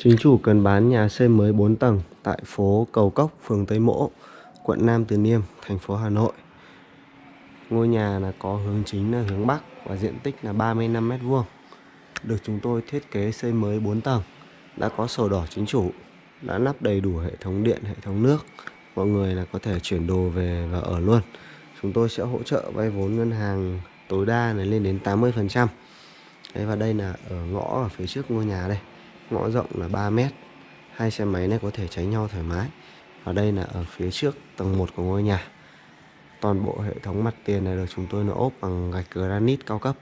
Chính chủ cần bán nhà xây mới 4 tầng tại phố Cầu Cốc, phường Tây Mỗ, quận Nam Từ Liêm, thành phố Hà Nội. Ngôi nhà là có hướng chính là hướng Bắc và diện tích là 35 m2. Được chúng tôi thiết kế xây mới 4 tầng, đã có sổ đỏ chính chủ, đã lắp đầy đủ hệ thống điện, hệ thống nước. Mọi người là có thể chuyển đồ về và ở luôn. Chúng tôi sẽ hỗ trợ vay vốn ngân hàng tối đa là lên đến 80%. Đấy, và đây là ở ngõ ở phía trước ngôi nhà đây ngõ rộng là 3 mét. Hai xe máy này có thể tránh nhau thoải mái. Ở đây là ở phía trước tầng 1 của ngôi nhà. Toàn bộ hệ thống mặt tiền này được chúng tôi là ốp bằng gạch granite cao cấp.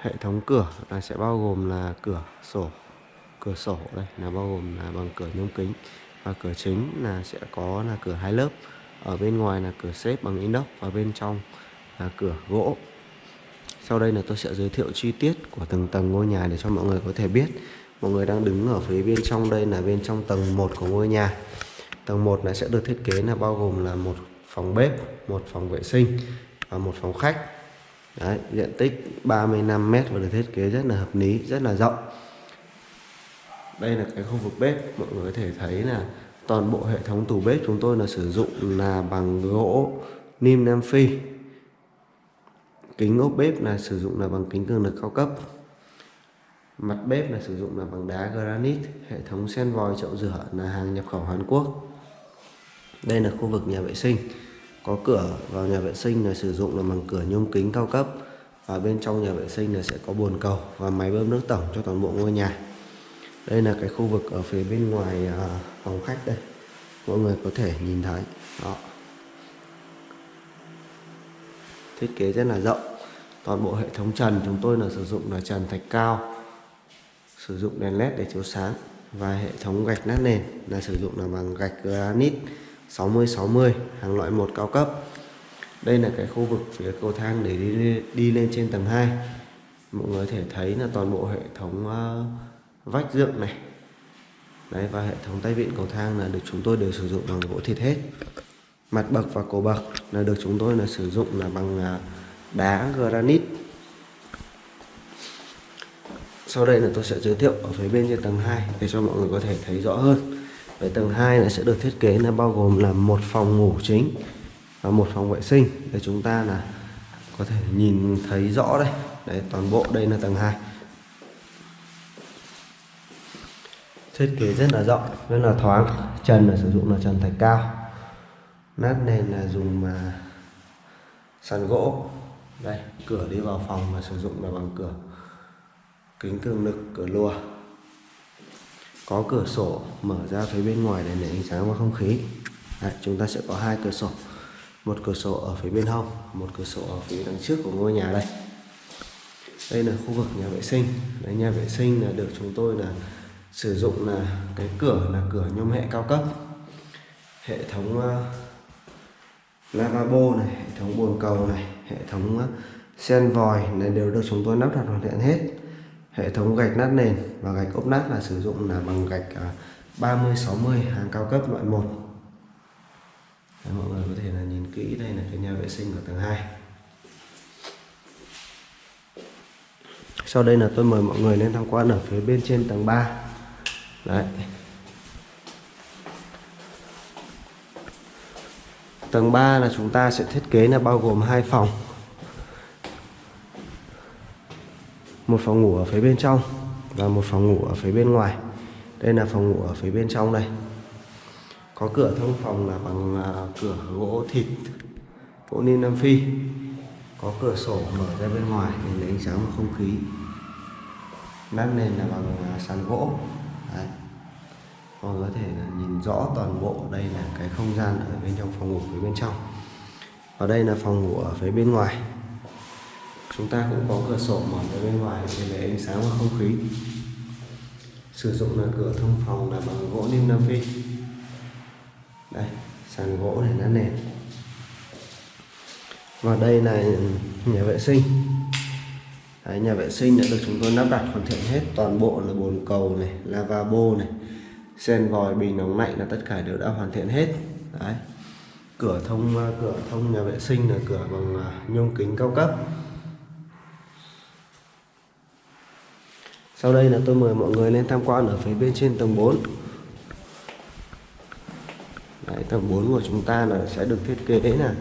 Hệ thống cửa là sẽ bao gồm là cửa sổ. Cửa sổ đây là bao gồm là bằng cửa nhôm kính. Và cửa chính là sẽ có là cửa hai lớp. Ở bên ngoài là cửa xếp bằng inox và bên trong là cửa gỗ sau đây là tôi sẽ giới thiệu chi tiết của từng tầng ngôi nhà để cho mọi người có thể biết. Mọi người đang đứng ở phía bên trong đây là bên trong tầng 1 của ngôi nhà. Tầng 1 này sẽ được thiết kế là bao gồm là một phòng bếp, một phòng vệ sinh và một phòng khách. Đấy, diện tích 35 m và được thiết kế rất là hợp lý, rất là rộng. Đây là cái khu vực bếp, mọi người có thể thấy là toàn bộ hệ thống tủ bếp chúng tôi là sử dụng là bằng gỗ Nim Nam Phi kính ốp bếp là sử dụng là bằng kính cường lực cao cấp. Mặt bếp là sử dụng là bằng đá granite, hệ thống sen vòi chậu rửa là hàng nhập khẩu Hàn Quốc. Đây là khu vực nhà vệ sinh. Có cửa vào nhà vệ sinh là sử dụng là bằng cửa nhôm kính cao cấp. Và bên trong nhà vệ sinh là sẽ có bồn cầu và máy bơm nước tổng cho toàn bộ ngôi nhà. Đây là cái khu vực ở phía bên ngoài à, phòng khách đây. Mọi người có thể nhìn thấy. Đó. Thiết kế rất là rộng. Toàn bộ hệ thống trần chúng tôi là sử dụng là trần thạch cao sử dụng đèn led để chiếu sáng và hệ thống gạch nát nền là sử dụng là bằng gạch granite 60-60 hàng loại một cao cấp. Đây là cái khu vực phía cầu thang để đi, đi lên trên tầng 2 mọi người có thể thấy là toàn bộ hệ thống uh, vách dựng này. Đấy và hệ thống tay vịn cầu thang là được chúng tôi đều sử dụng bằng gỗ thịt hết mặt bậc và cổ bậc là được chúng tôi là sử dụng là bằng à, đá granite. Sau đây là tôi sẽ giới thiệu ở phía bên trên tầng 2 để cho mọi người có thể thấy rõ hơn. Về tầng 2 là sẽ được thiết kế là bao gồm là một phòng ngủ chính và một phòng vệ sinh để chúng ta là có thể nhìn thấy rõ đây. Đấy, toàn bộ đây là tầng 2 thiết kế rất là rộng, rất là thoáng. Trần là sử dụng là trần thạch cao nát nền là dùng mà sàn gỗ. Đây cửa đi vào phòng mà sử dụng là bằng cửa kính cường lực cửa lùa. Có cửa sổ mở ra phía bên ngoài để lấy ánh sáng và không khí. Đấy, chúng ta sẽ có hai cửa sổ. Một cửa sổ ở phía bên hông một cửa sổ ở phía đằng trước của ngôi nhà đây. Đây là khu vực nhà vệ sinh. Đấy, nhà vệ sinh là được chúng tôi là sử dụng là cái cửa là cửa nhôm hệ cao cấp. Hệ thống uh, lavabo này hệ thống bồn cầu này hệ thống ờ, sen vòi này đều được chúng tôi lắp đặt hoàn thiện hết. Hệ thống gạch nát nền và gạch ốp nát là sử dụng là bằng gạch ờ, 30 60 hàng cao cấp loại 1 Đấy, mọi người có thể là nhìn kỹ đây là cái nhà vệ sinh của tầng 2 sau đây là tôi mời mọi người lên tham quan ở phía bên trên tầng 3 đấy. Tầng 3 là chúng ta sẽ thiết kế là bao gồm hai phòng. Một phòng ngủ ở phía bên trong Và một phòng ngủ ở phía bên ngoài. Đây là phòng ngủ ở phía bên trong đây. Có cửa thông phòng là bằng à, cửa gỗ thịt, Gỗ ninh Nam Phi. Có cửa sổ mở ra bên ngoài để lấy ánh sáng và không khí. Nát nền là bằng à, sàn gỗ. Đấy mọi người có thể là nhìn rõ toàn bộ đây là cái không gian ở bên trong phòng ngủ phía bên trong. Và đây là phòng ngủ ở phía bên ngoài. Chúng ta cũng có cửa sổ mở ra bên ngoài để lấy ánh sáng và không khí. Sử dụng là cửa thông phòng là bằng gỗ lim nam phi. Đây sàn gỗ này nát nền. Và đây là nhà vệ sinh. Đấy, nhà vệ sinh đã được chúng tôi lắp đặt hoàn thiện hết toàn bộ là bồn cầu này lavabo này sen vòi bình nóng lạnh là tất cả đều đã hoàn thiện hết đấy cửa thông ờ, cửa thông nhà vệ sinh là cửa bằng ờ, nhôm kính cao cấp Sau đây là tôi mời mọi người lên tham quan ở phía bên trên tầng 4 Đấy, tầng 4 của chúng ta là sẽ được thiết kế là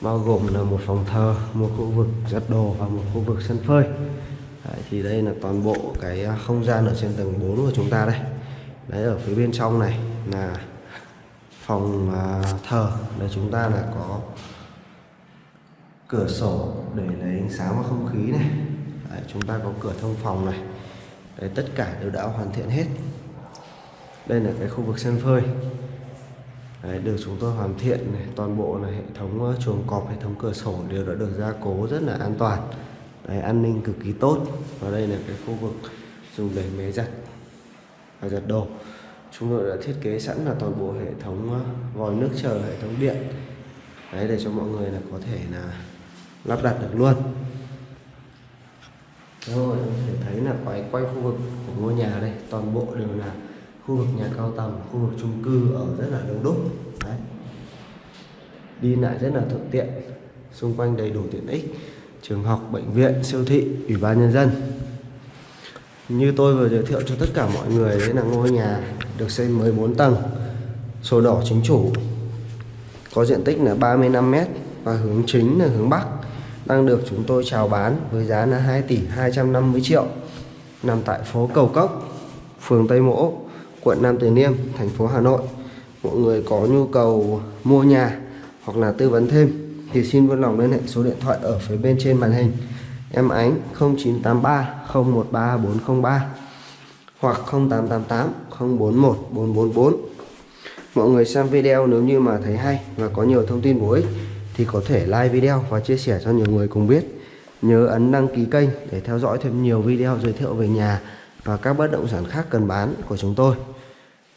bao gồm là một phòng thờ, một khu vực giặt đồ và một khu vực sân phơi. Đấy, thì đây là toàn bộ cái ờ, không gian ở trên tầng 4 của chúng ta đây. Đấy ở phía bên trong này là phòng à, thờ để chúng ta là có cửa sổ để lấy ánh sáng và không khí này. Đấy, chúng ta có cửa thông phòng này. Đấy, tất cả đều đã hoàn thiện hết. Đây là cái khu vực sân phơi. Đấy, được chúng tôi hoàn thiện này, toàn bộ là hệ thống chuồng cọp, hệ thống cửa sổ đều đã được gia cố rất là an toàn. Đấy, an ninh cực kỳ tốt. Và đây là cái khu vực dùng để máy giặt và giật đồ. Chúng tôi đã thiết kế sẵn là toàn bộ hệ thống ờ, vòi nước chờ, hệ thống điện. Đấy để cho mọi người là có thể là lắp đặt được luôn. Rồi, có thể thấy là quay quay khu vực của ngôi nhà đây, toàn bộ đều là khu vực nhà cao tầng khu vực chung cư ở rất là đông đúc đấy đi lại rất là thuận tiện xung quanh đầy đủ tiện ích trường học bệnh viện siêu thị ủy ban nhân dân như tôi vừa giới thiệu cho tất cả mọi người đấy là ngôi nhà được xây mới 4 tầng sổ đỏ chính chủ có diện tích là 35 m và hướng chính là hướng Bắc đang được chúng tôi chào bán với giá là 2 tỷ 250 triệu nằm tại phố Cầu Cốc phường Tây Mỗ quận Nam Từ Liêm, thành phố Hà Nội. Mọi người có nhu cầu mua nhà hoặc là tư vấn thêm thì xin vui lòng liên hệ số điện thoại ở phía bên trên màn hình. Em Ánh 0983 013 403 hoặc 0888 041 444. Mọi người xem video nếu như mà thấy hay và có nhiều thông tin bổ ích thì có thể like video và chia sẻ cho nhiều người cùng biết. Nhớ ấn đăng ký kênh để theo dõi thêm nhiều video giới thiệu về nhà và các bất động sản khác cần bán của chúng tôi.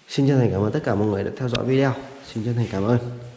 Xin chân thành cảm ơn tất cả mọi người đã theo dõi video. Xin chân thành cảm ơn.